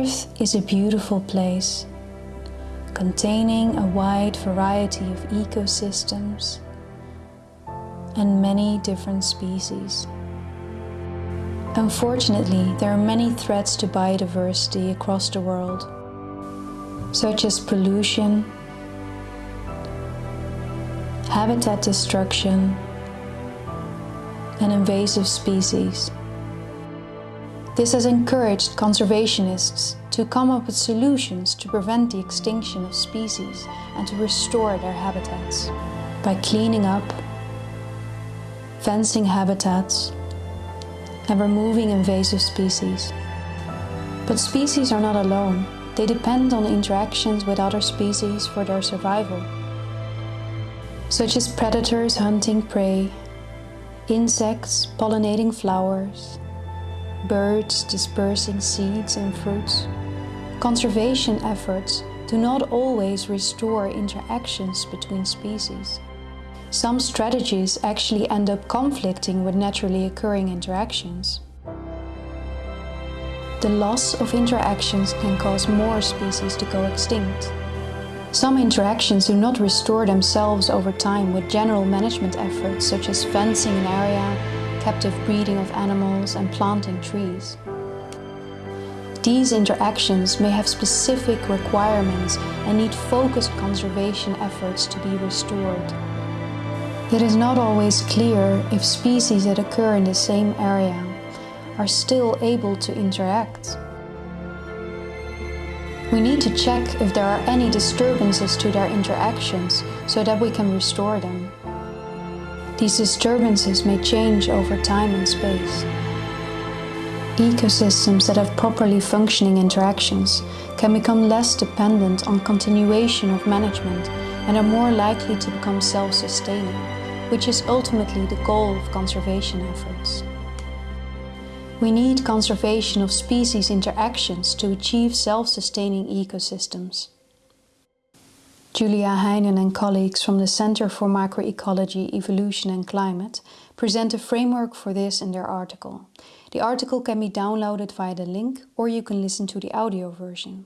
Earth is a beautiful place, containing a wide variety of ecosystems and many different species. Unfortunately, there are many threats to biodiversity across the world, such as pollution, habitat destruction, and invasive species. This has encouraged conservationists to come up with solutions to prevent the extinction of species and to restore their habitats by cleaning up, fencing habitats and removing invasive species. But species are not alone. They depend on interactions with other species for their survival, such as predators hunting prey, insects pollinating flowers, birds dispersing seeds and fruits. Conservation efforts do not always restore interactions between species. Some strategies actually end up conflicting with naturally occurring interactions. The loss of interactions can cause more species to go extinct. Some interactions do not restore themselves over time with general management efforts such as fencing an area, captive breeding of animals and planting trees. These interactions may have specific requirements and need focused conservation efforts to be restored. It is not always clear if species that occur in the same area are still able to interact. We need to check if there are any disturbances to their interactions so that we can restore them. These disturbances may change over time and space. Ecosystems that have properly functioning interactions can become less dependent on continuation of management and are more likely to become self-sustaining, which is ultimately the goal of conservation efforts. We need conservation of species interactions to achieve self-sustaining ecosystems. Julia Heinen and colleagues from the Center for Macroecology, Evolution and Climate present a framework for this in their article. The article can be downloaded via the link or you can listen to the audio version.